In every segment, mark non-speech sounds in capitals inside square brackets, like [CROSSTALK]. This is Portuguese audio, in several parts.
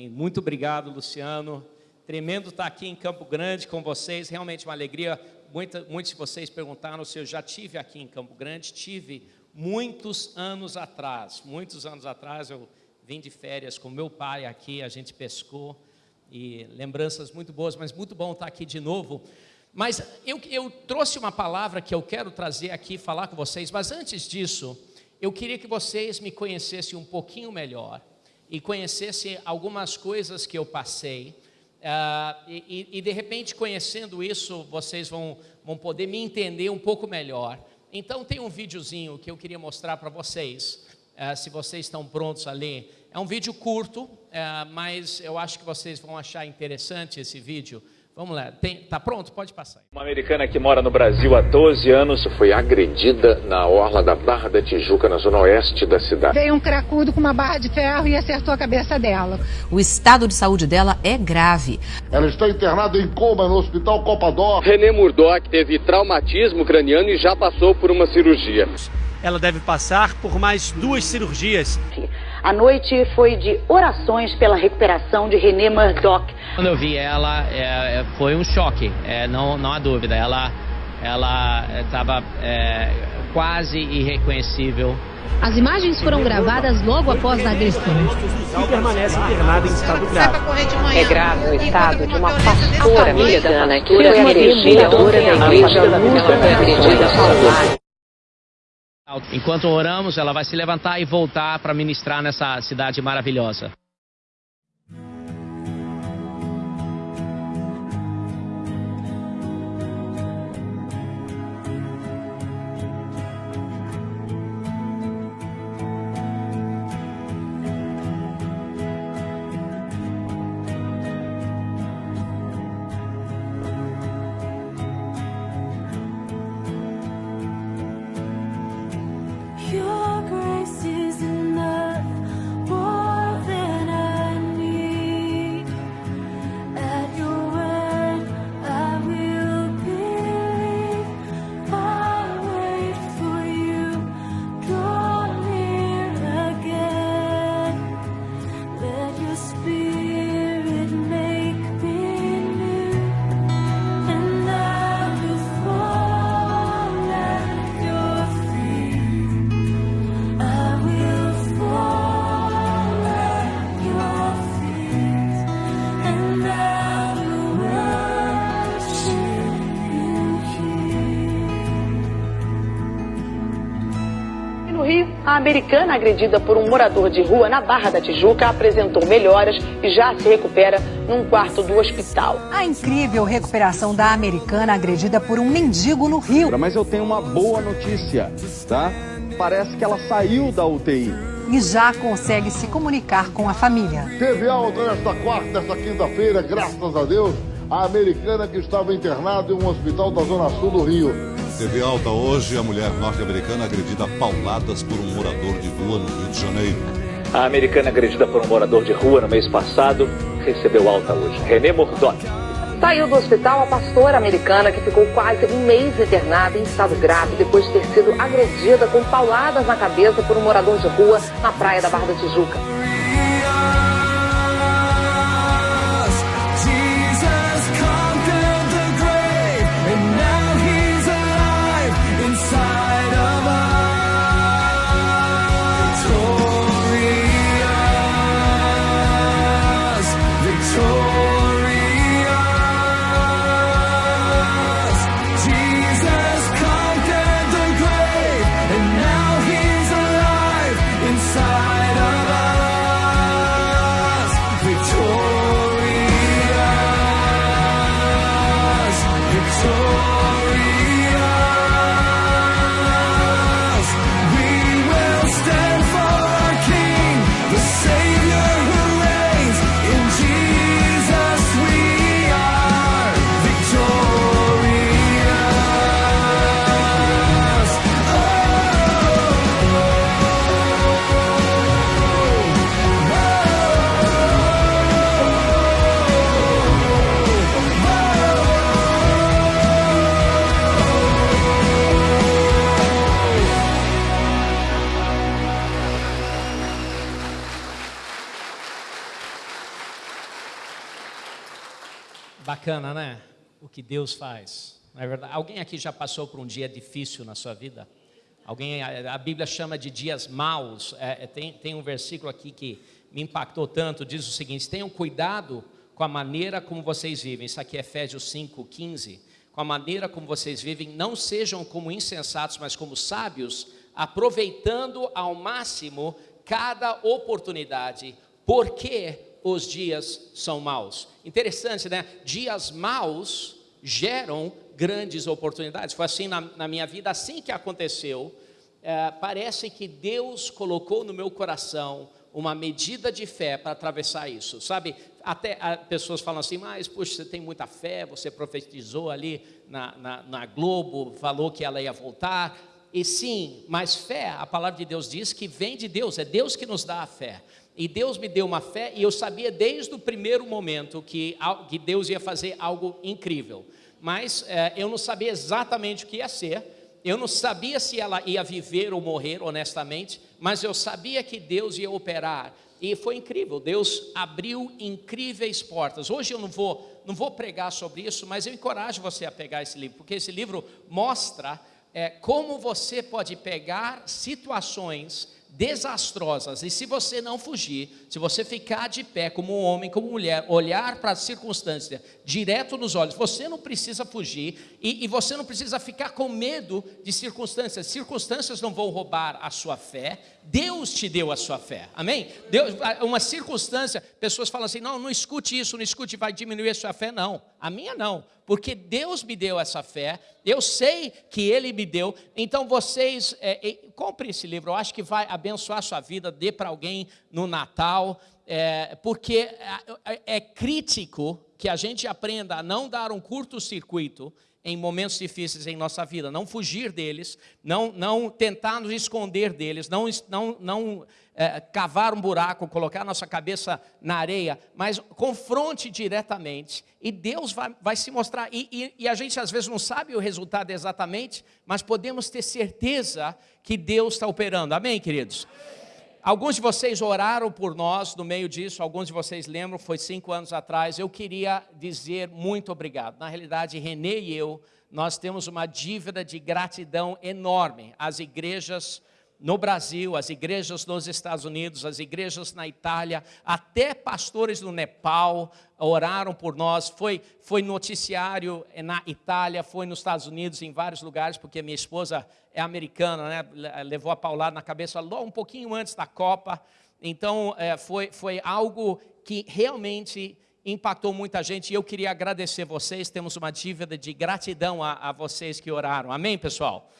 Amém. Muito obrigado, Luciano. Tremendo estar aqui em Campo Grande com vocês. Realmente uma alegria. Muita, muitos de vocês perguntaram se eu já tive aqui em Campo Grande. Tive muitos anos atrás. Muitos anos atrás eu vim de férias com meu pai aqui. A gente pescou e lembranças muito boas, mas muito bom estar aqui de novo. Mas eu, eu trouxe uma palavra que eu quero trazer aqui falar com vocês. Mas antes disso, eu queria que vocês me conhecessem um pouquinho melhor e conhecessem algumas coisas que eu passei. Uh, e, e, de repente, conhecendo isso, vocês vão, vão poder me entender um pouco melhor. Então, tem um videozinho que eu queria mostrar para vocês, uh, se vocês estão prontos a ler. É um vídeo curto, uh, mas eu acho que vocês vão achar interessante esse vídeo. Vamos lá, tem, tá pronto? Pode passar. Uma americana que mora no Brasil há 12 anos foi agredida na orla da Barra da Tijuca, na zona oeste da cidade. Veio um cracudo com uma barra de ferro e acertou a cabeça dela. O estado de saúde dela é grave. Ela está internada em coma no hospital Copador. René Murdoch teve traumatismo craniano e já passou por uma cirurgia. Ela deve passar por mais duas cirurgias. A noite foi de orações pela recuperação de René Murdoch. Quando eu vi ela, é, é foi um choque, é, não, não há dúvida. Ela ela estava é, quase irreconhecível. As imagens foram gravadas logo após a agressão. E permanece internada em estado grave. É grave o estado de uma pastora americana que foi agredida da igreja luta foi agredida ao Enquanto oramos, ela vai se levantar e voltar para ministrar nessa cidade maravilhosa. Americana agredida por um morador de rua na Barra da Tijuca apresentou melhoras e já se recupera num quarto do hospital. A incrível recuperação da americana agredida por um mendigo no Rio. Mas eu tenho uma boa notícia, tá? Parece que ela saiu da UTI e já consegue se comunicar com a família. Teve alta nesta quarta, nesta quinta-feira, graças a Deus, a americana que estava internada em um hospital da Zona Sul do Rio. Teve alta hoje a mulher norte-americana agredida a pauladas por um morador de rua no Rio de Janeiro. A americana agredida por um morador de rua no mês passado recebeu alta hoje. René Murdoch. Saiu do hospital a pastora americana que ficou quase um mês internada em estado grave depois de ter sido agredida com pauladas na cabeça por um morador de rua na praia da Barra da Tijuca. Deus faz. Não é verdade? Alguém aqui já passou por um dia difícil na sua vida? Alguém, a, Bíblia chama de dias maus. É, é, tem, tem um versículo aqui que me impactou tanto, diz o seguinte: tenham cuidado com a maneira como vocês vivem. Isso aqui é Efésios 5, 15. Com a maneira como vocês vivem, não sejam como insensatos, mas como sábios, aproveitando ao máximo cada oportunidade, porque os dias são maus. Interessante, né? Dias maus geram grandes oportunidades. Foi assim na, na minha vida, assim que aconteceu. É, parece que Deus colocou no meu coração uma medida de fé para atravessar isso, sabe? Até pessoas falam assim, mas puxa, você tem muita fé, você profetizou ali na, na, na Globo, falou que ela ia voltar, e sim, mas fé, a palavra de Deus diz que vem de Deus, é Deus que nos dá a fé. E Deus me deu uma fé, e eu sabia desde o primeiro momento que, que Deus ia fazer algo incrível. Mas é, eu não sabia exatamente o que ia ser, eu não sabia se ela ia viver ou morrer, honestamente, mas eu sabia que Deus ia operar. E foi incrível, Deus abriu incríveis portas. Hoje eu não vou, não vou pregar sobre isso, mas eu encorajo você a pegar esse livro, porque esse livro mostra é, como você pode pegar situações desastrosas. E se você não fugir, se você ficar de pé como homem, como mulher, olhar para a circunstância direto nos olhos, você não precisa fugir e, e, você não precisa ficar com medo de circunstâncias. Circunstâncias não vão roubar a sua fé. Deus te deu a sua fé. Amém? Deus, uma circunstância, pessoas falam assim: não, não escute isso, não escute, vai diminuir a sua fé. Não, a minha não, porque Deus me deu essa fé, eu sei que Ele me deu. Então vocês, é, é, compre esse livro, eu acho que vai abençoar a sua vida, dê para alguém no Natal, é, porque é, é, é crítico que a gente aprenda a não dar um curto-circuito em momentos difíceis em nossa vida, não fugir deles, não, não tentar nos esconder deles, não, não, não é, cavar um buraco, colocar nossa cabeça na areia, mas confronte diretamente e Deus vai, vai se mostrar. E, e, e a gente às vezes não sabe o resultado exatamente, mas podemos ter certeza que Deus está operando. Amém, queridos? Alguns de vocês oraram por nós no meio disso, alguns de vocês lembram, foi cinco anos atrás. Eu queria dizer muito obrigado. Na realidade, Renê e eu, nós temos uma dívida de gratidão enorme às igrejas no Brasil, as igrejas nos Estados Unidos, as igrejas na Itália, até pastores no Nepal oraram por nós. Foi, foi noticiário na Itália, foi nos Estados Unidos, em vários lugares, porque minha esposa é americana, né? levou a paulada na cabeça logo um pouquinho antes da Copa. Então, é, foi, foi algo que realmente impactou muita gente e eu queria agradecer vocês. Temos uma dívida de gratidão a, a vocês que oraram. Amém, pessoal?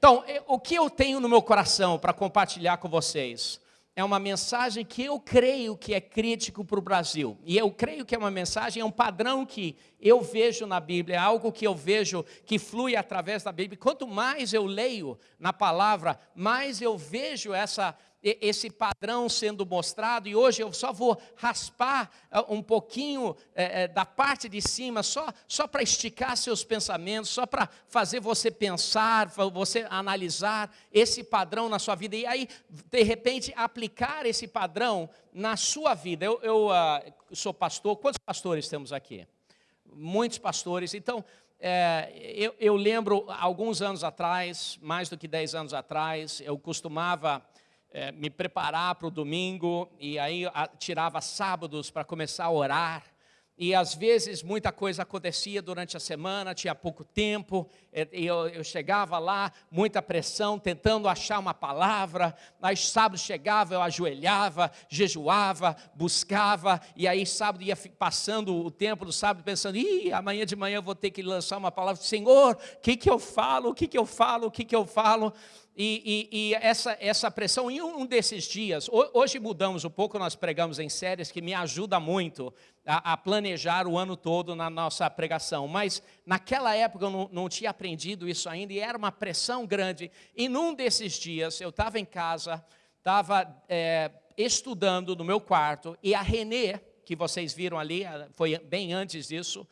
Então, o que eu tenho no meu coração para compartilhar com vocês é uma mensagem que eu creio que é crítico para o Brasil. E eu creio que é uma mensagem, é um padrão que eu vejo na Bíblia, é algo que eu vejo que flui através da Bíblia. Quanto mais eu leio na palavra, mais eu vejo essa esse padrão sendo mostrado, e hoje eu só vou raspar ah, um pouquinho é, é, da parte de cima, só, só para esticar seus pensamentos, só para fazer você pensar, você analisar esse padrão na sua vida, e aí, de repente, aplicar esse padrão na sua vida. Eu, eu uh, sou pastor, quantos pastores temos aqui? Muitos pastores, então. É, eu, eu lembro, alguns anos atrás, mais do que 10 anos atrás, eu costumava é, me preparar para o domingo e aí a, tirava sábados para começar a orar. E às vezes muita coisa acontecia durante a semana, tinha pouco tempo, e eu, eu chegava lá, muita pressão, tentando achar uma palavra. Aí sábado chegava, eu ajoelhava, jejuava, buscava, e aí sábado ia passando o tempo do sábado, pensando: ih, amanhã de manhã eu vou ter que lançar uma palavra. Senhor, o que, que eu falo? O que, que eu falo? O que, que eu falo? E, e, e, essa, essa pressão, em um desses dias, hoje mudamos um pouco, nós pregamos em séries que me ajuda muito a, a planejar o ano todo na nossa pregação, mas naquela época eu não, não, tinha aprendido isso ainda e era uma pressão grande. E num desses dias, eu estava em casa, estava é, estudando no meu quarto, e a Renê, que vocês viram ali, foi bem antes disso,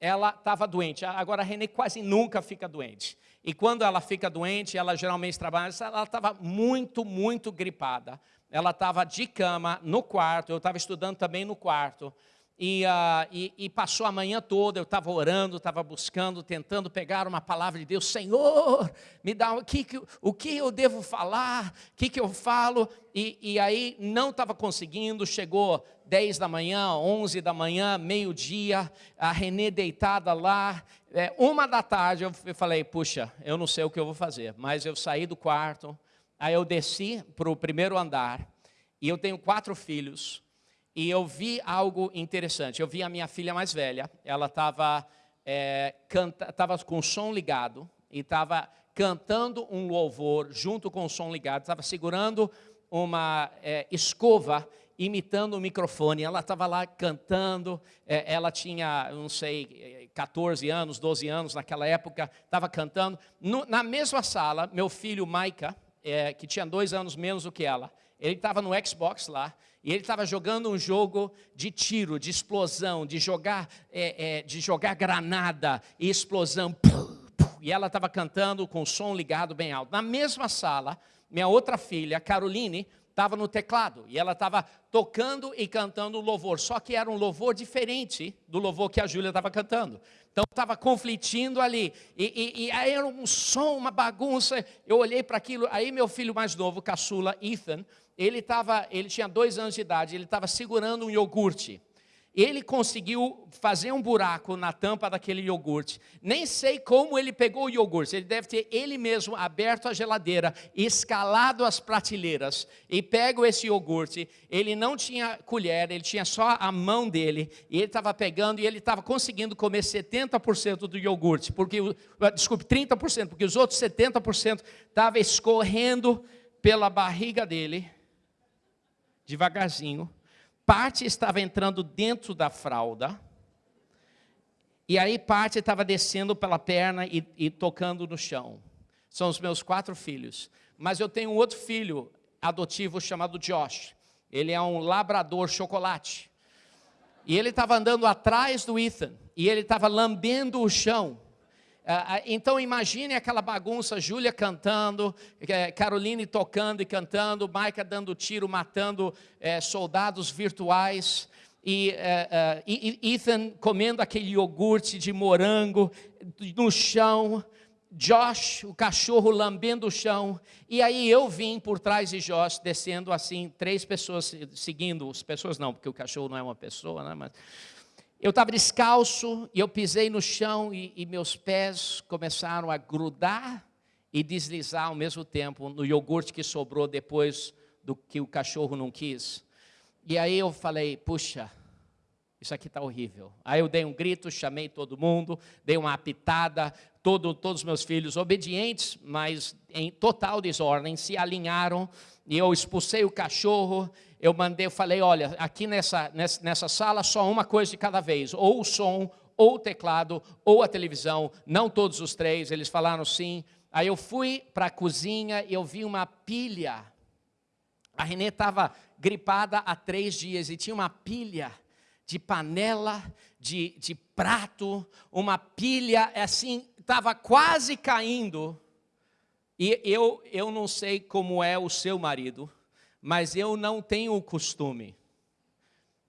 ela estava doente. Agora a Renê quase nunca fica doente. E quando ela fica doente, ela geralmente trabalha, ela estava muito, muito gripada. Ela estava de cama no quarto, eu estava estudando também no quarto. E, uh, e, e, passou a manhã toda, eu estava orando, estava buscando, tentando pegar uma palavra de Deus. Senhor, me dá o que, o que eu devo falar, o que, que eu falo. E, e aí não estava conseguindo, chegou 10 da manhã, 11 da manhã, meio-dia, a Renê deitada lá. É, uma da tarde eu falei, puxa, eu não sei o que eu vou fazer. Mas eu saí do quarto, aí eu desci para o primeiro andar, e eu tenho quatro filhos, e eu vi algo interessante. Eu vi a minha filha mais velha, ela estava é, tava com o som ligado e estava cantando um louvor junto com o som ligado, estava segurando uma é, escova imitando o microfone. Ela estava lá cantando, é, ela tinha, não sei, 14 anos, 12 anos naquela época, estava cantando. No, na mesma sala, meu filho Maika, é, que tinha dois anos menos do que ela, ele estava no Xbox lá, e ele estava jogando um jogo de tiro, de explosão, de jogar, é, é, de jogar granada e explosão. E ela estava cantando com o som ligado bem alto. Na mesma sala, minha outra filha, Caroline, estava no teclado e ela estava tocando e cantando louvor, só que era um louvor diferente do louvor que a Júlia estava cantando. Então estava conflitindo ali, e, e, e, aí era um som, uma bagunça. Eu olhei para aquilo, aí meu filho mais novo, caçula, Ethan, ele, tava, ele tinha dois anos de idade, ele estava segurando um iogurte. Ele conseguiu fazer um buraco na tampa daquele iogurte. Nem sei como ele pegou o iogurte. Ele deve ter ele mesmo aberto a geladeira, escalado as prateleiras e pego esse iogurte. Ele não tinha colher, ele tinha só a mão dele. E ele estava pegando e ele estava conseguindo comer 70% do iogurte. Porque, desculpe, 30%, porque os outros 70% estavam escorrendo pela barriga dele devagarzinho. Parte estava entrando dentro da fralda. E aí parte estava descendo pela perna e, e tocando no chão. São os meus quatro filhos. Mas eu tenho um outro filho adotivo chamado Josh. Ele é um labrador chocolate. E ele estava andando atrás do Ethan. E ele estava lambendo o chão. Ah, ah, então imagine aquela bagunça, Júlia cantando, eh, Caroline tocando e cantando, Maica dando tiro, matando é, soldados virtuais, e, é, é, Ethan comendo aquele iogurte de morango no chão, Josh, o cachorro lambendo o chão, e aí eu vim por trás de Josh, descendo assim, três pessoas seguindo, as pessoas não, porque o cachorro não é uma pessoa, né, mas eu estava descalço e eu pisei no chão e, e, meus pés começaram a grudar e deslizar ao mesmo tempo no iogurte que sobrou depois do que o cachorro não quis. E aí eu falei, puxa, isso aqui está horrível. Aí eu dei um grito, chamei todo mundo, dei uma apitada, todo, todos os meus filhos obedientes, mas em total desordem, se alinharam e eu expulsei o cachorro eu mandei, eu falei, olha, aqui nessa, nessa, nessa sala só uma coisa de cada vez, ou o som, ou o teclado, ou a televisão, não todos os três, eles falaram sim. Aí eu fui para a cozinha e eu vi uma pilha. A Renê estava gripada há três dias e tinha uma pilha de panela, de, de prato, uma pilha assim, estava quase caindo. E eu, eu não sei como é o seu marido, mas eu não tenho o costume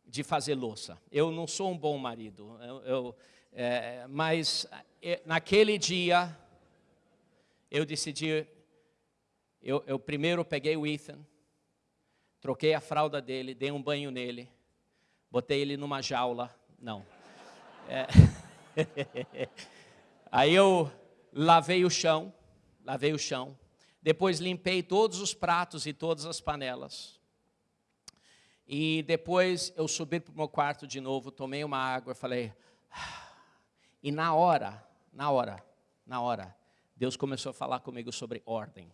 de fazer louça. Eu não sou um bom marido. Eu, eu, é, mas é, naquele dia, eu decidi, eu, eu primeiro peguei o Ethan, troquei a fralda dele, dei um banho nele, botei ele numa jaula, não. É, [LAUGHS] aí eu lavei o chão, lavei o chão, depois limpei todos os pratos e todas as panelas. E depois eu subi para o meu quarto de novo, tomei uma água e falei. Ah. E na hora, na hora, na hora, Deus começou a falar comigo sobre ordem.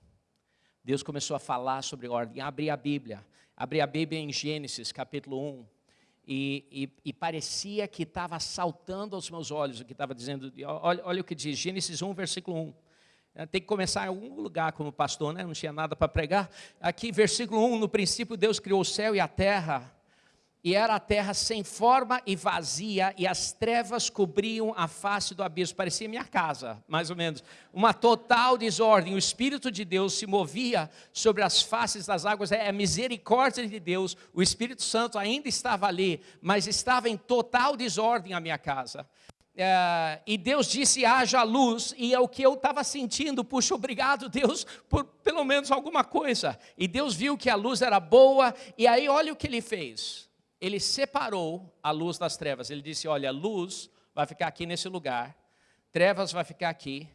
Deus começou a falar sobre ordem. Abri a Bíblia, abri a Bíblia em Gênesis, capítulo 1. E, e, e parecia que estava saltando aos meus olhos o que estava dizendo. Olha, olha o que diz, Gênesis 1, versículo 1. É, tem que começar em algum lugar como pastor, né? não tinha nada para pregar. Aqui, versículo 1, no princípio Deus criou o céu e a terra. e era a terra sem forma e vazia, e as trevas cobriam a face do abismo. Parecia minha casa, mais ou menos. Uma total desordem. O Espírito de Deus se movia sobre as faces das águas. É a misericórdia de Deus. O Espírito Santo ainda estava ali, mas estava em total desordem a minha casa. É, e Deus disse: haja luz, e é o que eu estava sentindo. Puxa, obrigado, Deus, por pelo menos alguma coisa. E Deus viu que a luz era boa, e aí olha o que ele fez ele separou a luz das trevas. Ele disse: Olha, luz vai ficar aqui nesse lugar, trevas vai ficar aqui.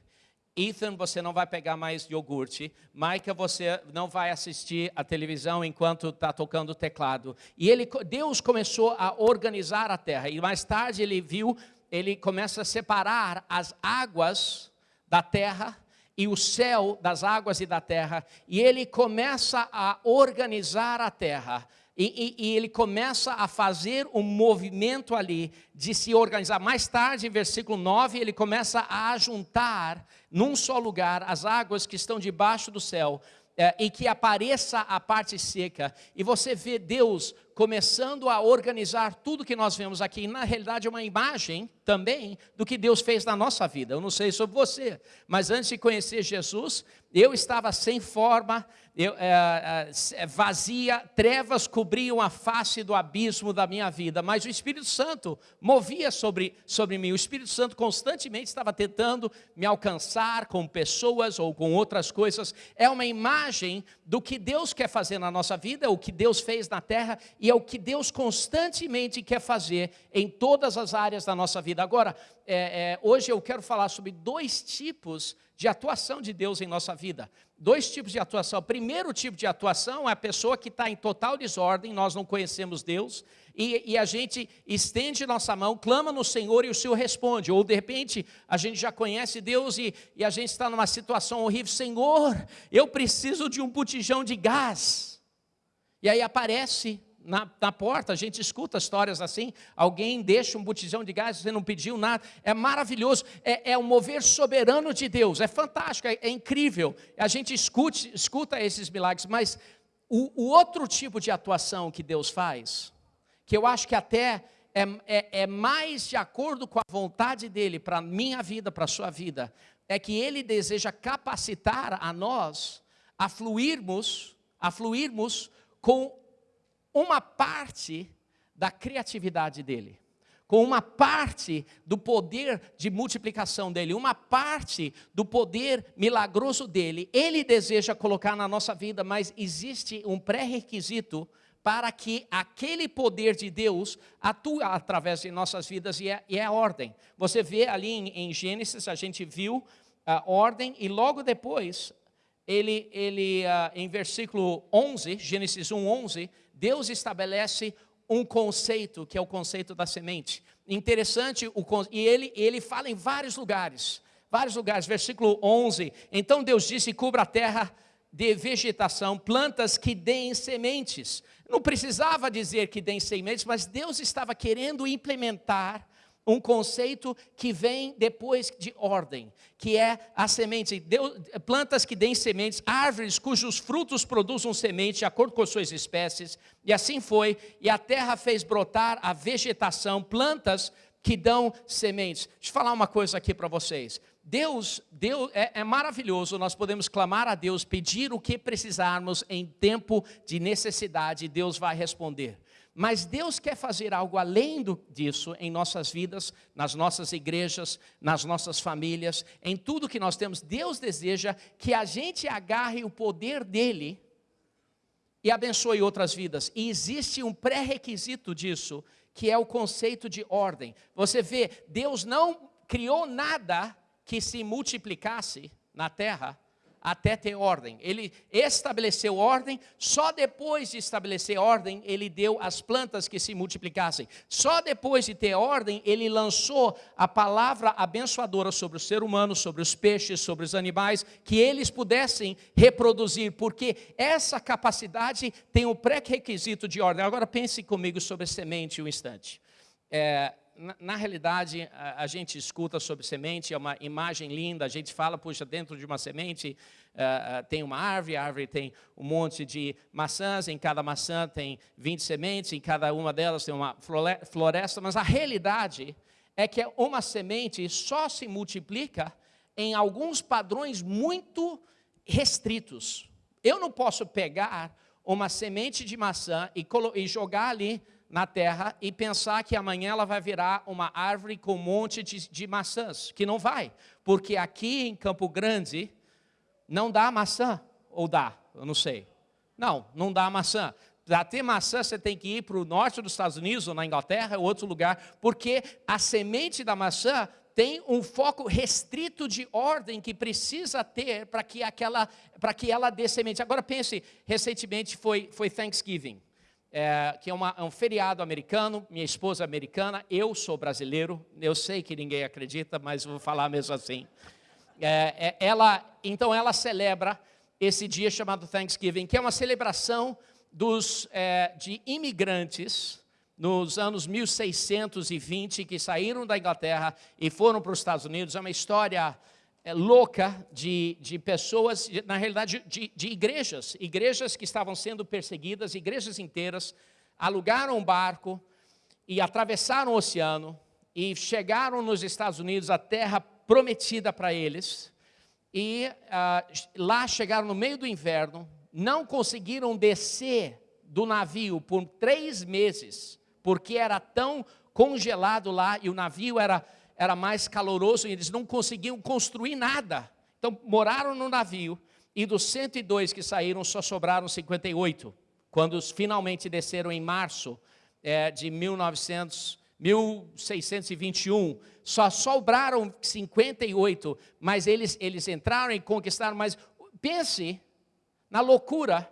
Ethan, você não vai pegar mais iogurte. Micah, você não vai assistir a televisão enquanto está tocando o teclado. E ele, Deus começou a organizar a terra. E mais tarde ele viu, ele começa a separar as águas da terra e o céu das águas e da terra. E ele começa a organizar a terra. E, e, e, ele começa a fazer um movimento ali de se organizar. Mais tarde, em versículo 9, ele começa a juntar num só lugar as águas que estão debaixo do céu é, e que apareça a parte seca. E você vê Deus começando a organizar tudo que nós vemos aqui. Na realidade, é uma imagem também do que Deus fez na nossa vida. Eu não sei sobre você, mas antes de conhecer Jesus, eu estava sem forma, eu, é, é, vazia, trevas cobriam a face do abismo da minha vida, mas o Espírito Santo movia sobre, sobre mim. O Espírito Santo constantemente estava tentando me alcançar com pessoas ou com outras coisas. É uma imagem do que Deus quer fazer na nossa vida, o que Deus fez na terra e é o que Deus constantemente quer fazer em todas as áreas da nossa vida. Agora, é, é, hoje eu quero falar sobre dois tipos de atuação de Deus em nossa vida. Dois tipos de atuação. O primeiro tipo de atuação é a pessoa que está em total desordem, nós não conhecemos Deus, e, e, a gente estende nossa mão, clama no Senhor e o Senhor responde. Ou de repente a gente já conhece Deus e, e a gente está numa situação horrível, Senhor, eu preciso de um botijão de gás. E aí aparece na, na, porta, a gente escuta histórias assim, alguém deixa um botijão de gás, você não pediu nada, é maravilhoso, é, é um mover soberano de Deus, é fantástico, é, é incrível, a gente escute, escuta esses milagres, mas o, o, outro tipo de atuação que Deus faz, que eu acho que até é, é, é mais de acordo com a vontade dEle para a minha vida, para a sua vida, é que Ele deseja capacitar a nós a fluirmos, a fluirmos com uma parte da criatividade dele, com uma parte do poder de multiplicação dele, uma parte do poder milagroso dele, ele deseja colocar na nossa vida, mas existe um pré-requisito para que aquele poder de Deus atue através de nossas vidas e é, e é ordem. Você vê ali em, em Gênesis, a gente viu a ordem e logo depois, ele, ele uh, em versículo 11, Gênesis 1, 11, Deus estabelece um conceito, que é o conceito da semente. Interessante, e ele, ele fala em vários lugares, vários lugares, versículo 11, então Deus disse, cubra a terra de vegetação, plantas que deem sementes. Não precisava dizer que deem sementes, mas Deus estava querendo implementar um conceito que vem depois de ordem, que é a semente, plantas que deem sementes, árvores cujos frutos produzam semente de acordo com suas espécies, e assim foi, e a terra fez brotar a vegetação, plantas que dão sementes. Deixa eu falar uma coisa aqui para vocês. Deus, Deus é, é, maravilhoso, nós podemos clamar a Deus, pedir o que precisarmos em tempo de necessidade, Deus vai responder. Mas Deus quer fazer algo além disso em nossas vidas, nas nossas igrejas, nas nossas famílias, em tudo que nós temos. Deus deseja que a gente agarre o poder dele e abençoe outras vidas. E existe um pré-requisito disso, que é o conceito de ordem. Você vê, Deus não criou nada que se multiplicasse na terra até ter ordem. Ele estabeleceu ordem, só depois de estabelecer ordem, ele deu as plantas que se multiplicassem. Só depois de ter ordem, ele lançou a palavra abençoadora sobre o ser humano, sobre os peixes, sobre os animais, que eles pudessem reproduzir, porque essa capacidade tem o pré-requisito de ordem. Agora pense comigo sobre semente um instante. É, na, na, realidade, a, a, gente escuta sobre semente, é uma imagem linda, a gente fala, puxa, dentro de uma semente uh, uh, tem uma árvore, a árvore tem um monte de maçãs, em cada maçã tem 20 sementes, em cada uma delas tem uma floresta, mas a realidade é que uma semente só se multiplica em alguns padrões muito restritos. Eu não posso pegar uma semente de maçã e, e jogar ali na terra e pensar que amanhã ela vai virar uma árvore com um monte de, de maçãs, que não vai, porque aqui em Campo Grande não dá maçã, ou dá, eu não sei. Não, não dá maçã. Para ter maçã, você tem que ir para o norte dos Estados Unidos, ou na Inglaterra, ou outro lugar, porque a semente da maçã tem um foco restrito de ordem que precisa ter para que, aquela, que ela dê semente. Agora pense, recentemente foi, foi Thanksgiving é, que é, uma, é, um feriado americano, minha esposa é americana, eu sou brasileiro, eu sei que ninguém acredita, mas vou falar mesmo assim. É, é, ela, então ela celebra esse dia chamado Thanksgiving, que é uma celebração dos, é, de imigrantes nos anos 1620 que saíram da Inglaterra e foram para os Estados Unidos. É uma história é, louca de, de pessoas, na realidade, de, de igrejas, igrejas que estavam sendo perseguidas, igrejas inteiras, alugaram um barco e atravessaram o oceano e chegaram nos Estados Unidos, a terra prometida para eles, e ah, lá chegaram no meio do inverno, não conseguiram descer do navio por três meses, porque era tão congelado lá e o navio era era mais caloroso e eles não conseguiam construir nada. Então, moraram no navio e dos 102 que saíram, só sobraram 58. Quando finalmente desceram em março é, de 1900, 1621, só sobraram 58, mas eles, eles entraram e conquistaram. Mas pense na loucura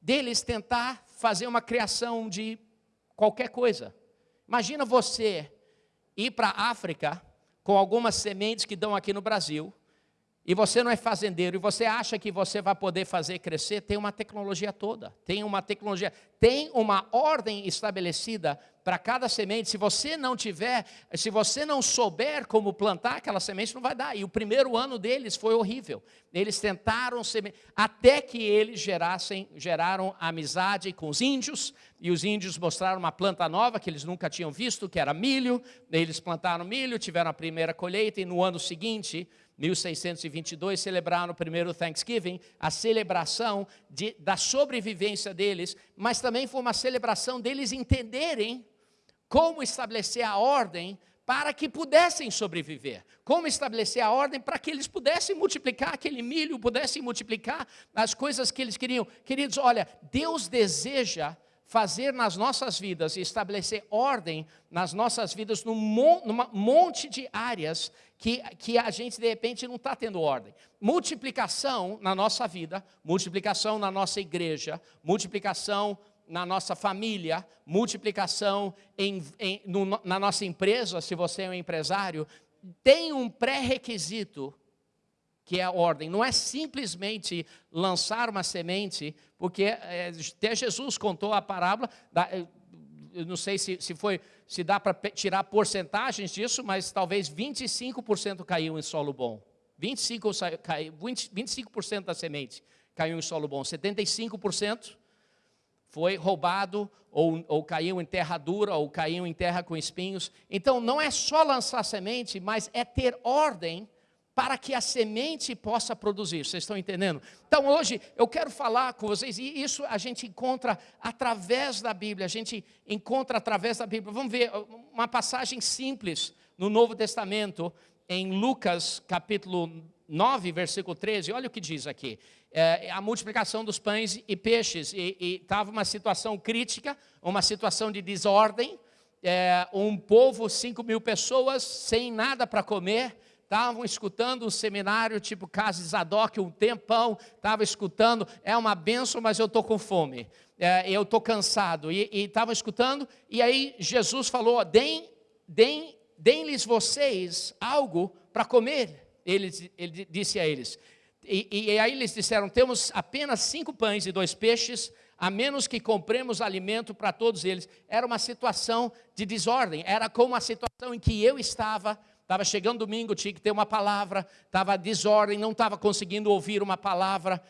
deles tentar fazer uma criação de qualquer coisa. Imagina você ir para a África com algumas sementes que dão aqui no Brasil, e você não é fazendeiro, e você acha que você vai poder fazer crescer, tem uma tecnologia toda, tem uma tecnologia, tem uma ordem estabelecida para cada semente. Se você não tiver, se você não souber como plantar aquela semente, não vai dar. E o primeiro ano deles foi horrível. Eles tentaram semente, até que eles gerassem, geraram amizade com os índios, e os índios mostraram uma planta nova que eles nunca tinham visto, que era milho. Eles plantaram milho, tiveram a primeira colheita, e no ano seguinte, 1622, celebraram o primeiro Thanksgiving, a celebração de, da sobrevivência deles, mas também foi uma celebração deles entenderem como estabelecer a ordem para que pudessem sobreviver, como estabelecer a ordem para que eles pudessem multiplicar aquele milho, pudessem multiplicar as coisas que eles queriam. Queridos, olha, Deus deseja fazer nas nossas vidas e estabelecer ordem nas nossas vidas num monte de áreas que, que a gente de repente não está tendo ordem. Multiplicação na nossa vida, multiplicação na nossa igreja, multiplicação na nossa família, multiplicação em, em, no, na nossa empresa, se você é um empresário, tem um pré-requisito que é a ordem. Não é simplesmente lançar uma semente, porque é, até Jesus contou a parábola, da, eu não sei se, se, foi, se dá para tirar porcentagens disso, mas talvez 25% caiu em solo bom. 25%, caiu, 20, 25 da semente caiu em solo bom. 75% foi roubado, ou, ou caiu em terra dura, ou caiu em terra com espinhos. Então, não é só lançar semente, mas é ter ordem para que a semente possa produzir. Vocês estão entendendo? Então hoje eu quero falar com vocês, e isso a gente encontra através da Bíblia, a gente encontra através da Bíblia. Vamos ver uma passagem simples no Novo Testamento, em Lucas capítulo 9, versículo 13, olha o que diz aqui. É, a multiplicação dos pães e peixes, e estava uma situação crítica, uma situação de desordem, é, um povo, 5 mil pessoas, sem nada para comer, estavam escutando um seminário tipo Casa Zadok um tempão, estavam escutando, é uma benção, mas eu estou com fome, é, eu estou cansado, e estavam escutando, e aí Jesus falou, deem, deem, deem-lhes vocês algo para comer, ele, ele disse a eles, e, e, aí eles disseram, temos apenas cinco pães e dois peixes, a menos que compremos alimento para todos eles. Era uma situação de desordem, era como a situação em que eu estava. Estava chegando domingo, tinha que ter uma palavra, estava desordem, não estava conseguindo ouvir uma palavra.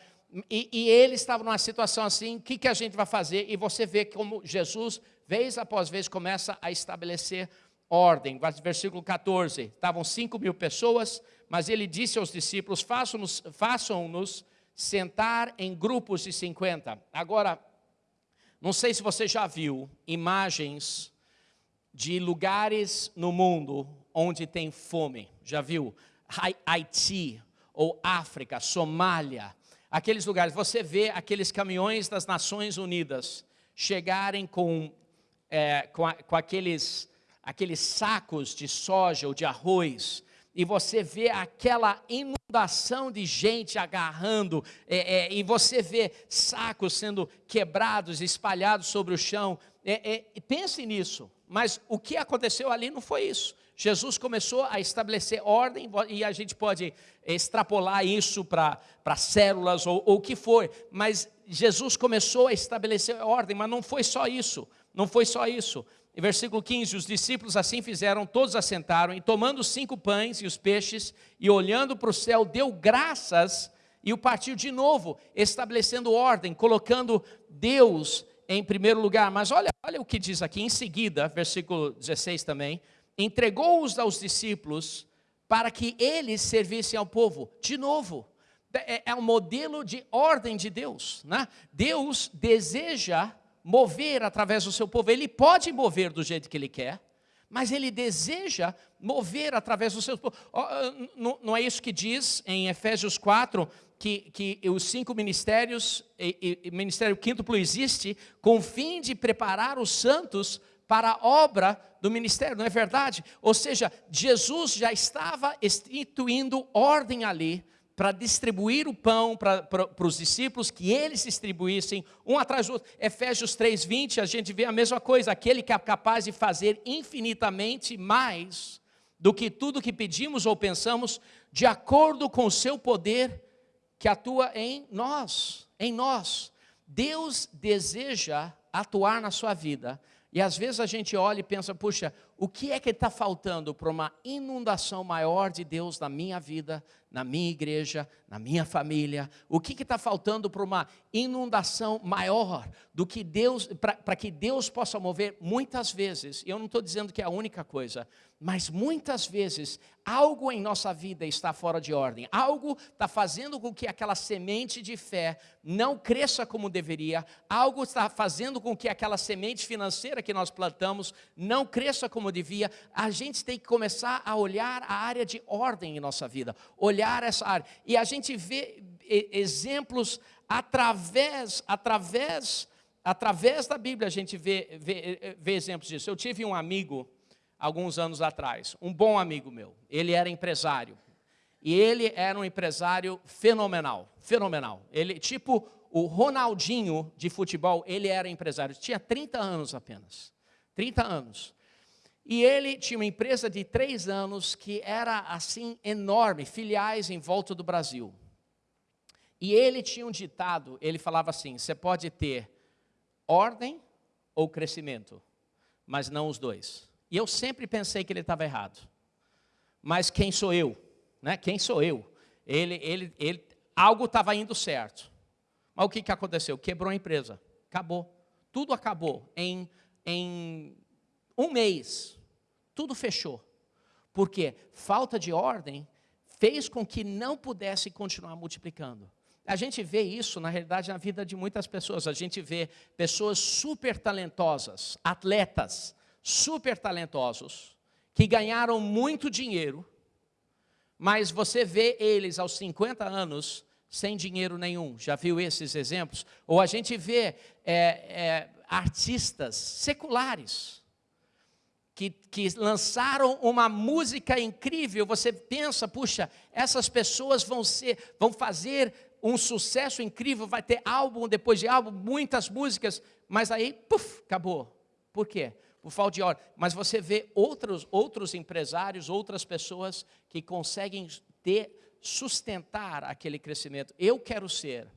E, e ele estava numa situação assim, o que, que a gente vai fazer? E você vê como Jesus, vez após vez, começa a estabelecer ordem. Versículo 14, estavam 5 mil pessoas, mas ele disse aos discípulos, façam-nos façam sentar em grupos de 50. Agora, não sei se você já viu imagens de lugares no mundo onde tem fome. Já viu? Haiti, ou África, Somália, aqueles lugares. Você vê aqueles caminhões das Nações Unidas chegarem com, é, com, a, com aqueles, aqueles sacos de soja ou de arroz e você vê aquela inundação de gente agarrando, é, é, e você vê sacos sendo quebrados, espalhados sobre o chão. É, é pense nisso, mas o que aconteceu ali não foi isso. Jesus começou a estabelecer ordem, e a gente pode extrapolar isso para células ou, ou o que for, mas Jesus começou a estabelecer ordem, mas não foi só isso, não foi só isso. Em versículo 15, os discípulos assim fizeram, todos assentaram, e tomando cinco pães e os peixes, e olhando para o céu, deu graças, e o partiu de novo, estabelecendo ordem, colocando Deus em primeiro lugar. Mas olha, olha o que diz aqui, em seguida, versículo 16 também, entregou-os aos discípulos, para que eles servissem ao povo. De novo, é, é um modelo de ordem de Deus. Né? Deus deseja mover através do seu povo. Ele pode mover do jeito que ele quer, mas ele deseja mover através do seu povo. Não é isso que diz em Efésios 4, que, que os cinco ministérios, e, e ministério quíntuplo existe, com o fim de preparar os santos para a obra do ministério, não é verdade? Ou seja, Jesus já estava instituindo ordem ali, para distribuir o pão para, para, para os discípulos, que eles distribuíssem um atrás do outro. Efésios 3,20, a gente vê a mesma coisa, aquele que é capaz de fazer infinitamente mais do que tudo que pedimos ou pensamos, de acordo com o seu poder que atua em nós, em nós. Deus deseja atuar na sua vida, e às vezes a gente olha e pensa, puxa, o que é que está faltando para uma inundação maior de Deus na minha vida, na minha igreja, na minha família? O que está faltando para uma inundação maior do que Deus, para que Deus possa mover muitas vezes? Eu não estou dizendo que é a única coisa, mas muitas vezes algo em nossa vida está fora de ordem, algo está fazendo com que aquela semente de fé não cresça como deveria, algo está fazendo com que aquela semente financeira que nós plantamos não cresça como devia. A gente tem que começar a olhar a área de ordem em nossa vida, olhar essa área, e a gente vê exemplos através, através, através da Bíblia, a gente vê, vê, vê exemplos disso. Eu tive um amigo alguns anos atrás, um bom amigo meu. Ele era empresário. E ele era um empresário fenomenal, fenomenal. Ele, tipo o Ronaldinho de futebol, ele era empresário. Tinha 30 anos apenas. 30 anos. E ele tinha uma empresa de três anos que era assim enorme, filiais em volta do Brasil. E ele tinha um ditado, ele falava assim: você pode ter ordem ou crescimento, mas não os dois. E eu sempre pensei que ele estava errado. Mas quem sou eu? Né? Quem sou eu? Ele, ele, ele, algo estava indo certo. Mas o que, que aconteceu? Quebrou a empresa. Acabou. Tudo acabou. Em, em um mês, tudo fechou. Porque falta de ordem fez com que não pudesse continuar multiplicando. A gente vê isso, na realidade, na vida de muitas pessoas. A gente vê pessoas super talentosas, atletas, super talentosos, que ganharam muito dinheiro, mas você vê eles aos 50 anos sem dinheiro nenhum. Já viu esses exemplos? Ou a gente vê é, é, artistas seculares que, que lançaram uma música incrível. Você pensa, puxa, essas pessoas vão ser, vão fazer um sucesso incrível, vai ter álbum depois de álbum, muitas músicas, mas aí, puf, acabou. Por quê? por falta de ordem. Mas você vê outros, outros empresários, outras pessoas que conseguem ter, sustentar aquele crescimento. Eu quero ser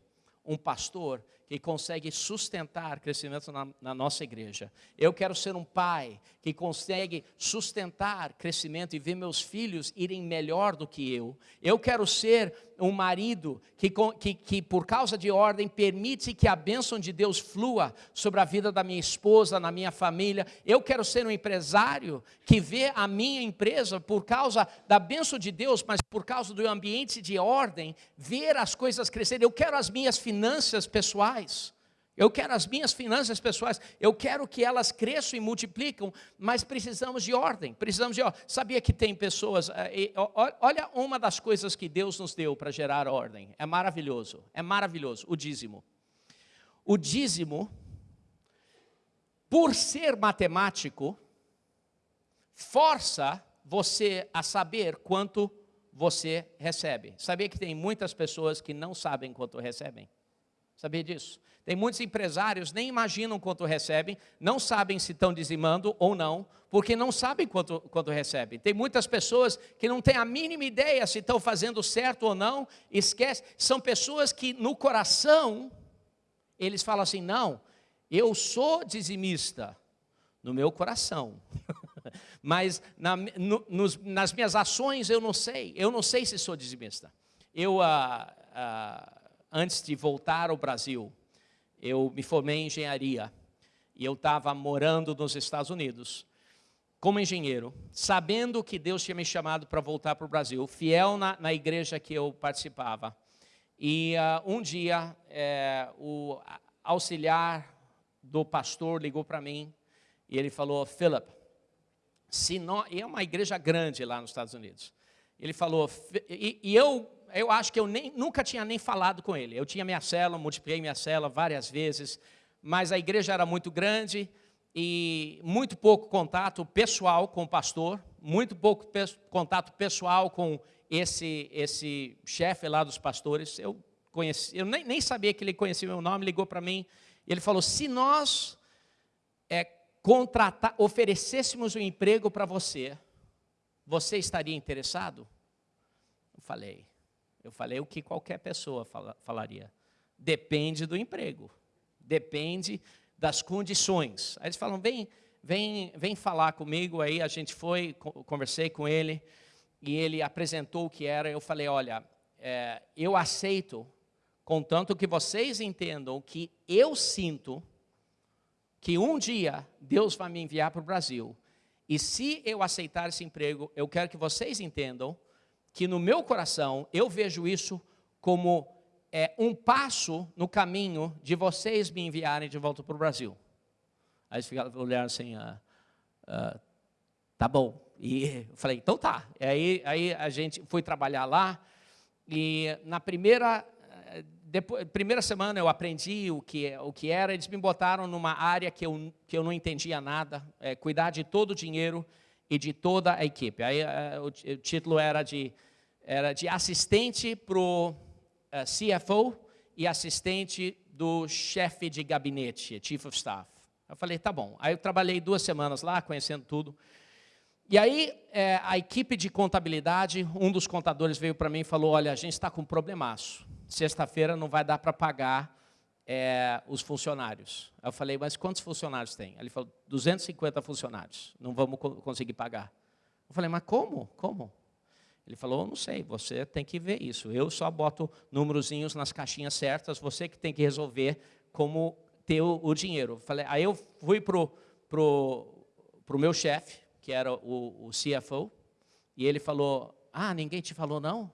um pastor que consegue sustentar crescimento na, na, nossa igreja. Eu quero ser um pai que consegue sustentar crescimento e ver meus filhos irem melhor do que eu. Eu quero ser um marido que, que, que, por causa de ordem, permite que a bênção de Deus flua sobre a vida da minha esposa, na minha família. Eu quero ser um empresário que vê a minha empresa, por causa da bênção de Deus, mas por causa do ambiente de ordem, ver as coisas crescerem. Eu quero as minhas finanças pessoais. Eu quero as minhas finanças pessoais, eu quero que elas cresçam e multiplicam, mas precisamos de ordem, precisamos de ordem. Sabia que tem pessoas, eh, olha uma das coisas que Deus nos deu para gerar ordem, é maravilhoso, é maravilhoso, o dízimo. O dízimo, por ser matemático, força você a saber quanto você recebe. Sabia que tem muitas pessoas que não sabem quanto recebem? Sabia disso? Tem muitos empresários nem imaginam quanto recebem, não sabem se estão dizimando ou não, porque não sabem quanto, quanto recebem. Tem muitas pessoas que não têm a mínima ideia se estão fazendo certo ou não, esquece. São pessoas que no coração, eles falam assim, não, eu sou dizimista, no meu coração. [LAUGHS] Mas na, no, nos, nas minhas ações eu não sei, eu não sei se sou dizimista. Eu, ah, ah, antes de voltar ao Brasil, eu me formei em engenharia e eu estava morando nos Estados Unidos como engenheiro, sabendo que Deus tinha me chamado para voltar para o Brasil, fiel na, na, igreja que eu participava. E uh, um dia, é, o auxiliar do pastor ligou para mim e ele falou, Philip, se nós, e é uma igreja grande lá nos Estados Unidos, ele falou, e, e eu eu acho que eu nem, nunca tinha nem falado com ele. Eu tinha minha cela, multipliquei minha cela várias vezes, mas a igreja era muito grande e muito pouco contato pessoal com o pastor, muito pouco pe contato pessoal com esse, esse chefe lá dos pastores. Eu, conheci, eu nem, nem sabia que ele conhecia meu nome, ligou para mim, ele falou, se nós é, contratar, oferecêssemos um emprego para você, você estaria interessado? Eu falei, eu falei o que qualquer pessoa fala, falaria. Depende do emprego. Depende das condições. Aí eles falam, vem, vem, vem falar comigo. Aí a gente foi, conversei com ele, e ele apresentou o que era. Eu falei, olha, é, eu aceito, contanto que vocês entendam que eu sinto que um dia Deus vai me enviar para o Brasil. E se eu aceitar esse emprego, eu quero que vocês entendam que no meu coração eu vejo isso como é, um passo no caminho de vocês me enviarem de volta para o Brasil. Aí eles ficaram olhando assim, ah, ah, tá bom. E eu falei, então tá. E aí, aí a gente foi trabalhar lá e na primeira, depois, primeira semana eu aprendi o que, o que era, eles me botaram numa área que eu, que eu não entendia nada, é, cuidar de todo o dinheiro e de toda a equipe. Aí eh, o, o título era de, era de assistente para o eh, CFO e assistente do chefe de gabinete, Chief of Staff. Eu falei, tá bom. Aí eu trabalhei duas semanas lá, conhecendo tudo. E aí, é, a equipe de contabilidade, um dos contadores veio para mim e falou, olha, a gente está com um problemaço. Sexta-feira não vai dar para pagar é, os funcionários. Eu falei, mas quantos funcionários tem? Ele falou, 250 funcionários, não vamos conseguir pagar. Eu falei, mas como? Como? Ele falou, não sei, você tem que ver isso. Eu só boto númerozinhos nas caixinhas certas, você que tem que resolver como ter o, o dinheiro. Eu falei, aí eu fui para o pro, pro meu chefe, que era o, o CFO, e ele falou, ah, ninguém te falou não?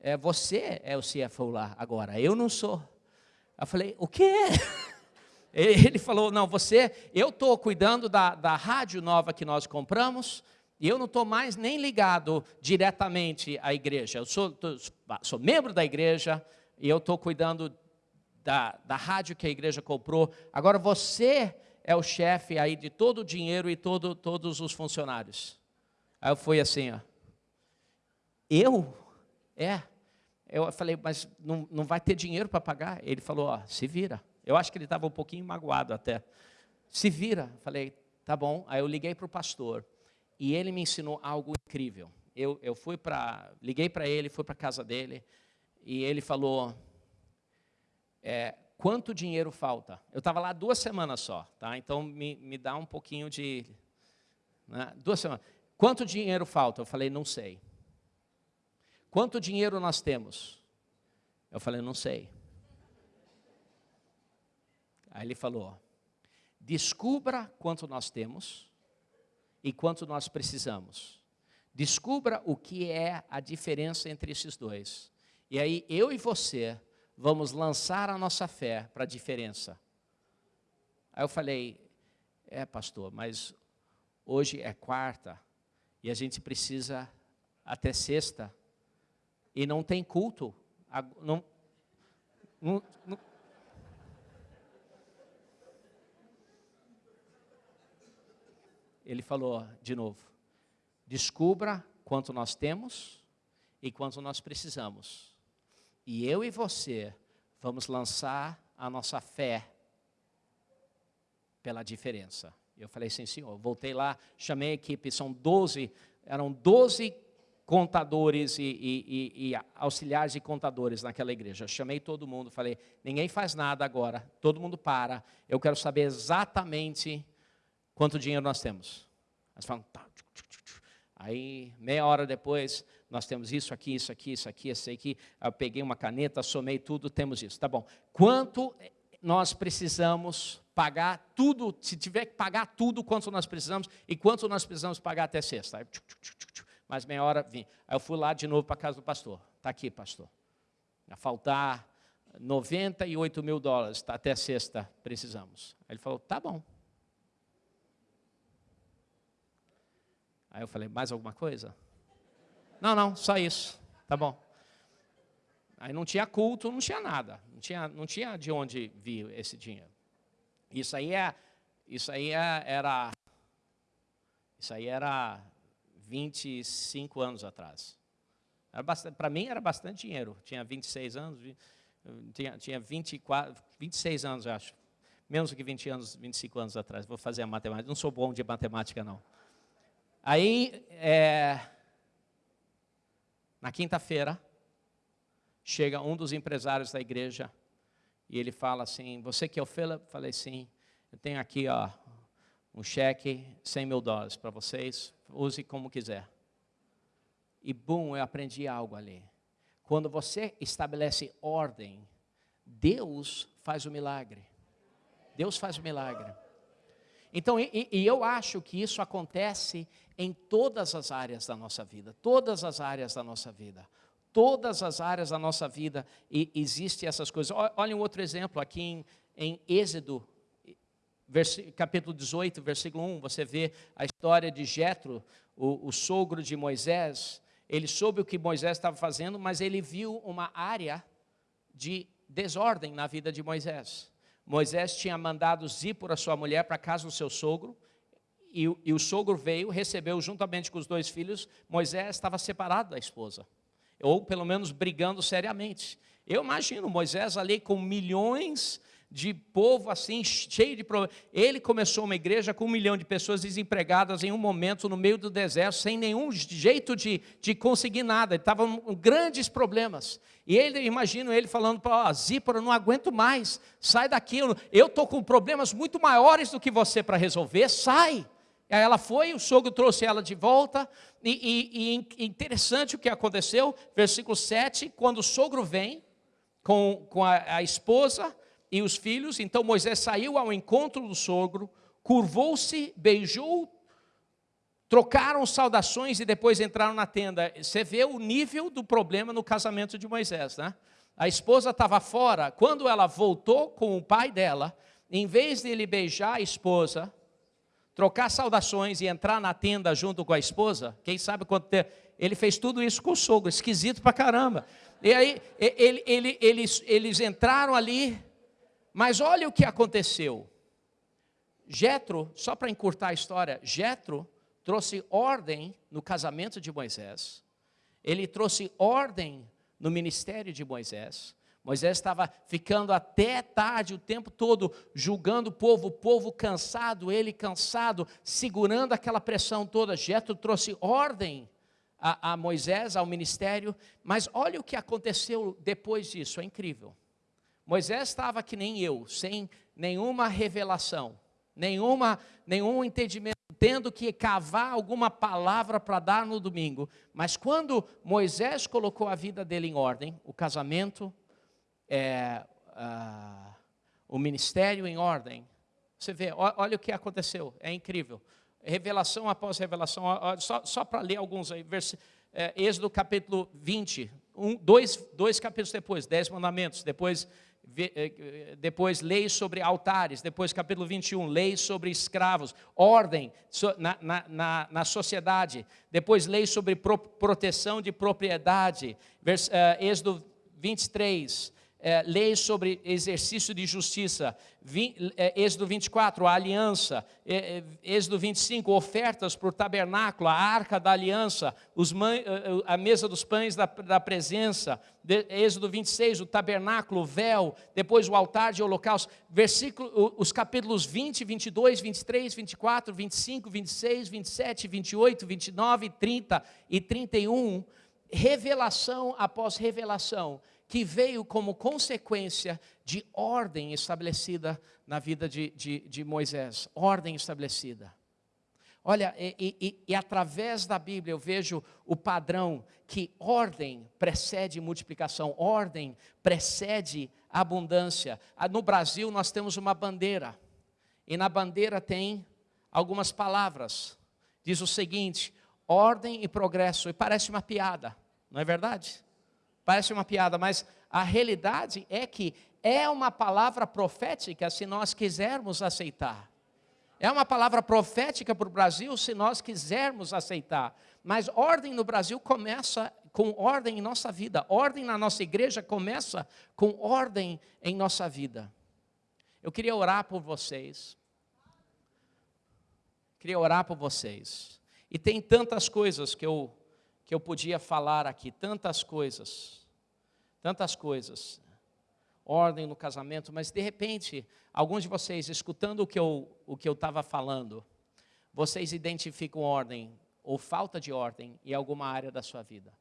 É, você é o CFO lá agora, eu não sou. Eu falei, o quê? [LAUGHS] Ele falou, não, você, eu estou cuidando da, da rádio nova que nós compramos, e eu não estou mais nem ligado diretamente à igreja. Eu sou, tô, sou membro da igreja, e eu estou cuidando da, da rádio que a igreja comprou. Agora você é o chefe aí de todo o dinheiro e todo, todos os funcionários. Aí eu fui assim, ó. Eu? É. Eu falei, mas não, não vai ter dinheiro para pagar? Ele falou, ó, se vira. Eu acho que ele estava um pouquinho magoado até. Se vira. Falei, tá bom. Aí eu liguei para o pastor e ele me ensinou algo incrível. Eu, eu fui para, liguei para ele, fui para a casa dele e ele falou, é, quanto dinheiro falta? Eu estava lá duas semanas só, tá? Então me, me dá um pouquinho de. Né? Duas semanas. Quanto dinheiro falta? Eu falei, não sei. Quanto dinheiro nós temos? Eu falei, não sei. Aí ele falou: descubra quanto nós temos e quanto nós precisamos. Descubra o que é a diferença entre esses dois. E aí eu e você vamos lançar a nossa fé para a diferença. Aí eu falei: é, pastor, mas hoje é quarta e a gente precisa até sexta e não tem culto. Não, não, não. Ele falou de novo: descubra quanto nós temos e quanto nós precisamos. E eu e você vamos lançar a nossa fé pela diferença. Eu falei, sim, senhor. Voltei lá, chamei a equipe, são 12, eram 12 contadores e, e, e, e, auxiliares de contadores naquela igreja. Chamei todo mundo, falei: ninguém faz nada agora, todo mundo para. Eu quero saber exatamente quanto dinheiro nós temos. Eles falam, tá. Aí, meia hora depois, nós temos isso aqui, isso aqui, isso aqui, isso aqui. Eu peguei uma caneta, somei tudo, temos isso. Tá bom. Quanto nós precisamos pagar tudo, se tiver que pagar tudo, quanto nós precisamos, e quanto nós precisamos pagar até sexta. Aí, mais meia hora vim. Aí eu fui lá de novo para a casa do pastor. Está aqui, pastor. Vai faltar 98 mil dólares, tá, até sexta precisamos. Aí ele falou, tá bom. Aí eu falei, mais alguma coisa? Não, não, só isso. Tá bom. Aí não tinha culto, não tinha nada. Não tinha, não tinha de onde vir esse dinheiro. Isso aí, é, isso aí é, era... Isso aí era 25 anos atrás. Para mim era bastante dinheiro. Tinha 26 anos, tinha, tinha 24, 26 anos, eu acho. Menos do que 20 anos, 25 anos atrás. Vou fazer a matemática. Não sou bom de matemática, não. Aí, é, na quinta-feira, chega um dos empresários da igreja e ele fala assim, você que é o Philip? Falei, sim. Eu tenho aqui ó, um cheque, 100 mil dólares para vocês, use como quiser. E, bum, eu aprendi algo ali. Quando você estabelece ordem, Deus faz o milagre. Deus faz o milagre. Então, e, e, eu acho que isso acontece em todas as áreas da nossa vida, todas as áreas da nossa vida, todas as áreas da nossa vida e existem essas coisas. Olha um outro exemplo aqui em, em Êxodo capítulo 18, versículo 1, você vê a história de Jetro, o, o sogro de Moisés. Ele soube o que Moisés estava fazendo, mas ele viu uma área de desordem na vida de Moisés. Moisés tinha mandado Zípora, sua mulher, para casa do seu sogro, e, e, o sogro veio, recebeu juntamente com os dois filhos. Moisés estava separado da esposa, ou pelo menos brigando seriamente. Eu imagino Moisés ali com milhões de povo assim, cheio de problemas. Ele começou uma igreja com um milhão de pessoas desempregadas em um momento no meio do deserto, sem nenhum jeito de, de conseguir nada. Ele estava com grandes problemas. E ele, imagino ele falando para Zípora, não aguento mais, sai daqui, eu estou com problemas muito maiores do que você para resolver, sai. Aí ela foi, o sogro trouxe ela de volta, e, e, e interessante o que aconteceu, versículo 7, quando o sogro vem com, com a, a esposa, e os filhos. Então Moisés saiu ao encontro do sogro, curvou-se, beijou, trocaram saudações e depois entraram na tenda. Você vê o nível do problema no casamento de Moisés, né? A esposa estava fora, quando ela voltou com o pai dela, em vez de ele beijar a esposa, trocar saudações e entrar na tenda junto com a esposa, quem sabe quanto tempo, ele fez tudo isso com o sogro, esquisito pra caramba. E aí ele, ele, eles, eles entraram ali, mas olha o que aconteceu. Jetro, só para encurtar a história, Jetro trouxe ordem no casamento de Moisés. Ele trouxe ordem no ministério de Moisés. Moisés estava ficando até tarde o tempo todo julgando o povo, o povo cansado, ele cansado, segurando aquela pressão toda. Jetro trouxe ordem a, a Moisés, ao ministério, mas olha o que aconteceu depois disso, é incrível. Moisés estava que nem eu, sem nenhuma revelação, nenhuma, nenhum entendimento, tendo que cavar alguma palavra para dar no domingo. Mas quando Moisés colocou a vida dele em ordem, o casamento, é, uh, o ministério em ordem, você vê, olha o que aconteceu, é incrível. Revelação após revelação, só, só para ler alguns aí, vers, é, Êxodo capítulo 20, um, dois, dois capítulos depois, dez mandamentos, depois depois leis sobre altares, depois capítulo 21, leis sobre escravos, ordem na, na, na, sociedade, depois leis sobre pro, proteção de propriedade, uh, Êxodo 23, é, leis sobre exercício de justiça, vi, é, Êxodo 24, a aliança, é, é Êxodo 25, ofertas para o tabernáculo, a arca da aliança, a mesa dos pães da, da presença, Êxodo 26, o tabernáculo, o véu, depois o altar de holocausto, versículo, os capítulos 20, 22, 23, 24, 25, 26, 27, 28, 29, 30 e 31, revelação após revelação, que veio como consequência de ordem estabelecida na vida de, de, de Moisés. Ordem estabelecida. Olha, e, e, e, através da Bíblia eu vejo o padrão que ordem precede multiplicação, ordem precede abundância. Ah, no Brasil nós temos uma bandeira, e na bandeira tem algumas palavras. Diz o seguinte: ordem e progresso, e parece uma piada, não é verdade? Parece uma piada, mas a realidade é que é uma palavra profética se nós quisermos aceitar. É uma palavra profética para o Brasil se nós quisermos aceitar. Mas ordem no Brasil começa com ordem em nossa vida. Ordem na nossa igreja começa com ordem em nossa vida. Eu queria orar por vocês. Queria orar por vocês. E tem tantas coisas que eu que eu podia falar aqui, tantas coisas, tantas coisas. Ordem no casamento, mas de repente, alguns de vocês, escutando o que eu estava falando, vocês identificam ordem ou falta de ordem em alguma área da sua vida.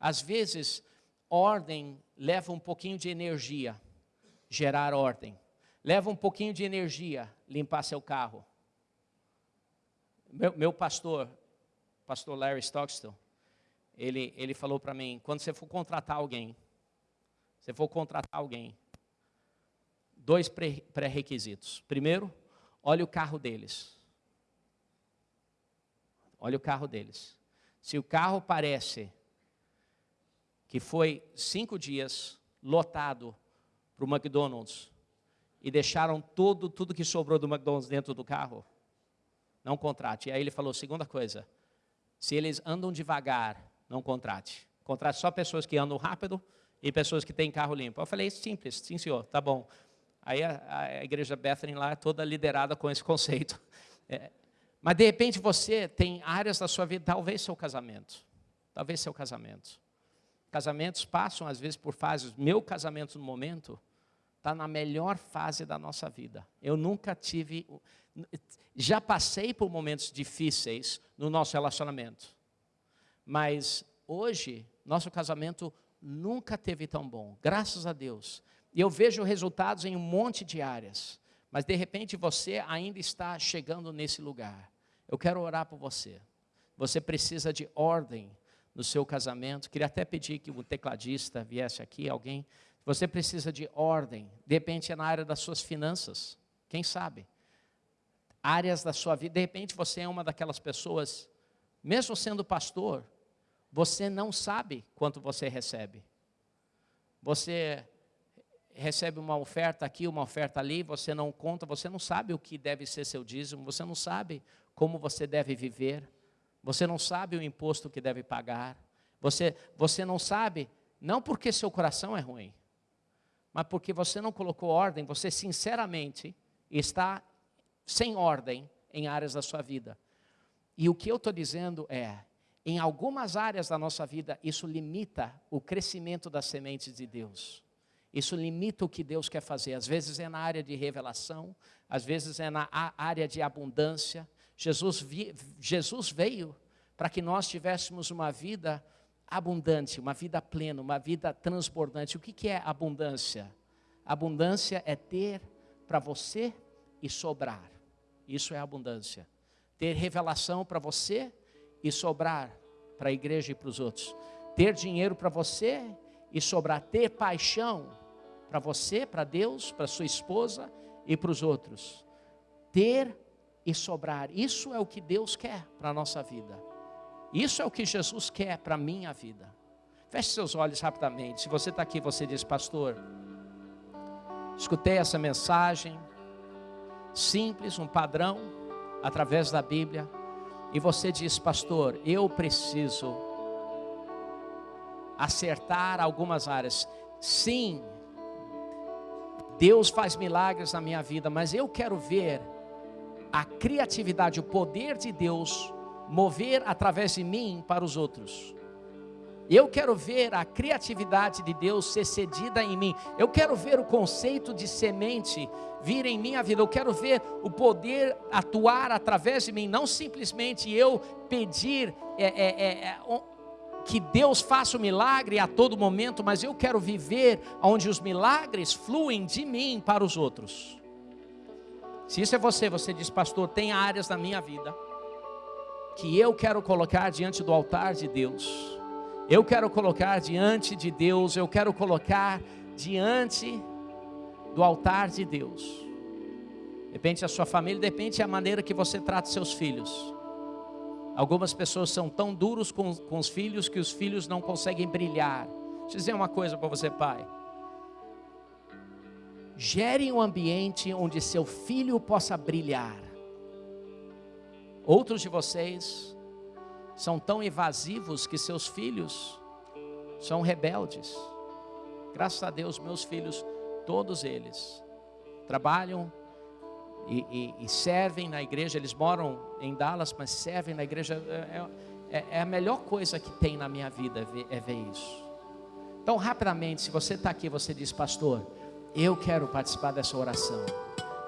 Às vezes, ordem leva um pouquinho de energia, gerar ordem. Leva um pouquinho de energia, limpar seu carro. Meu, meu pastor, pastor Larry Stockstill, ele, ele falou para mim, quando você for contratar alguém, você for contratar alguém, dois pré-requisitos. Primeiro, olhe o carro deles. Olhe o carro deles. Se o carro parece que foi cinco dias lotado para o McDonald's e deixaram tudo, tudo que sobrou do McDonald's dentro do carro, não contrate. E aí ele falou, segunda coisa, se eles andam devagar não contrate. Contrate só pessoas que andam rápido e pessoas que têm carro limpo. Eu falei, simples, sim senhor, tá bom. Aí a, a igreja Bethany lá é toda liderada com esse [LAUGHS] conceito. É, mas de repente você tem áreas da sua vida, talvez seu casamento, talvez seu casamento. Casamentos passam às vezes por fases. Meu casamento no momento está na melhor fase da nossa vida. Eu nunca tive, já passei por momentos difíceis no nosso relacionamento. Mas hoje, nosso casamento nunca teve tão bom, graças a Deus. E eu vejo resultados em um monte de áreas. Mas de repente você ainda está chegando nesse lugar. Eu quero orar por você. Você precisa de ordem no seu casamento. Queria até pedir que o tecladista viesse aqui, alguém. Você precisa de ordem. De repente é na área das suas finanças. Quem sabe? Áreas da sua vida. De repente você é uma daquelas pessoas, mesmo sendo pastor, você não sabe quanto você recebe. Você recebe uma oferta aqui, uma oferta ali, você não conta, você não sabe o que deve ser seu dízimo, você não sabe como você deve viver, você não sabe o imposto que deve pagar, você, você não sabe, não porque seu coração é ruim, mas porque você não colocou ordem, você sinceramente está sem ordem em áreas da sua vida. E o que eu estou dizendo é, em algumas áreas da nossa vida, isso limita o crescimento das sementes de Deus. Isso limita o que Deus quer fazer. Às vezes é na área de revelação, às vezes é na área de abundância. Jesus, vi, Jesus veio para que nós tivéssemos uma vida abundante, uma vida plena, uma vida transbordante. O que, que é abundância? Abundância é ter para você e sobrar. Isso é abundância. Ter revelação para você e sobrar para a igreja e para os outros. Ter dinheiro para você e sobrar. Ter paixão para você, para Deus, para sua esposa e para os outros. Ter e sobrar. Isso é o que Deus quer para a nossa vida. Isso é o que Jesus quer para a minha vida. Feche seus olhos rapidamente. Se você está aqui, você diz, pastor, escutei essa mensagem, simples, um padrão, através da Bíblia, e você diz, pastor, eu preciso acertar algumas áreas. Sim, Deus faz milagres na minha vida, mas eu quero ver a criatividade, o poder de Deus mover através de mim para os outros. Eu quero ver a criatividade de Deus ser cedida em mim. Eu quero ver o conceito de semente vir em minha vida. Eu quero ver o poder atuar através de mim. Não simplesmente eu pedir é, é, é, é que Deus faça o milagre a todo momento, mas eu quero viver onde os milagres fluem de mim para os outros. Se isso é você, você diz, pastor, tem áreas na minha vida que eu quero colocar diante do altar de Deus. Eu quero colocar diante de Deus, eu quero colocar diante do altar de Deus. Depende da sua família, depende da maneira que você trata seus filhos. Algumas pessoas são tão duros com, com os filhos que os filhos não conseguem brilhar. Deixa eu dizer uma coisa para você, pai. Gere um ambiente onde seu filho possa brilhar. Outros de vocês são tão evasivos que seus filhos são rebeldes. Graças a Deus, meus filhos, todos eles, trabalham e, e, e servem na igreja. Eles moram em Dallas, mas servem na igreja. É, é, é a melhor coisa que tem na minha vida ver, é ver isso. Então, rapidamente, se você está aqui, você diz, pastor, eu quero participar dessa oração.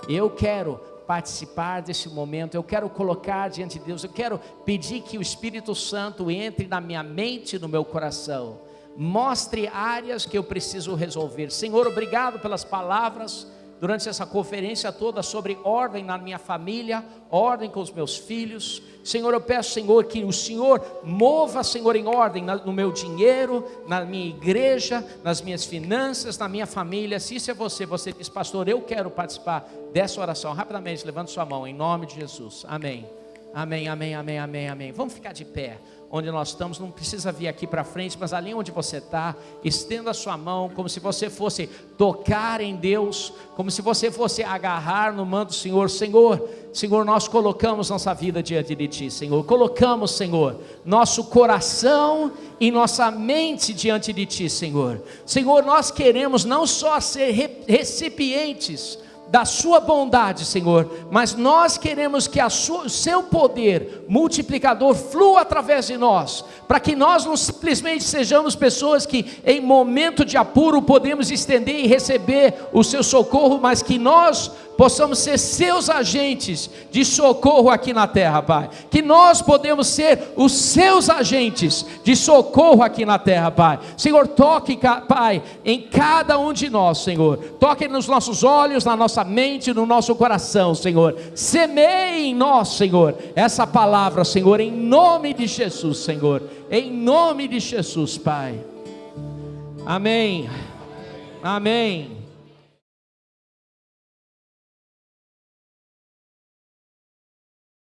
Eu quero participar desse momento, eu quero colocar diante de Deus, eu quero pedir que o Espírito Santo entre na minha mente e no meu coração, mostre áreas que eu preciso resolver. Senhor, obrigado pelas palavras durante essa conferência toda sobre ordem na minha família, ordem com os meus filhos. Senhor, eu peço, Senhor, que o Senhor mova, Senhor, em ordem no meu dinheiro, na minha igreja, nas minhas finanças, na minha família. Se isso é você, você diz, pastor, eu quero participar dessa oração. Rapidamente, levante sua mão, em nome de Jesus. Amém. Amém, amém, amém, amém, amém. Vamos ficar de pé onde nós estamos, não precisa vir aqui para frente, mas ali onde você está, estenda a sua mão, como se você fosse tocar em Deus, como se você fosse agarrar no manto do Senhor. Senhor, Senhor, nós colocamos nossa vida diante de Ti, Senhor. Colocamos, Senhor, nosso coração e nossa mente diante de Ti, Senhor. Senhor, nós queremos não só ser recipientes, da sua bondade, Senhor, mas nós queremos que o seu poder multiplicador flua através de nós, para que nós não simplesmente sejamos pessoas que em momento de apuro podemos estender e receber o seu socorro, mas que nós possamos ser seus agentes de socorro aqui na terra, Pai. Que nós podemos ser os seus agentes de socorro aqui na terra, Pai. Senhor, toque, Pai, em cada um de nós, Senhor. Toque nos nossos olhos, na nossa mente, no nosso coração, Senhor. Semeie em nós, Senhor, essa palavra, Senhor, em nome de Jesus, Senhor. Em nome de Jesus, Pai. Amém. Amém.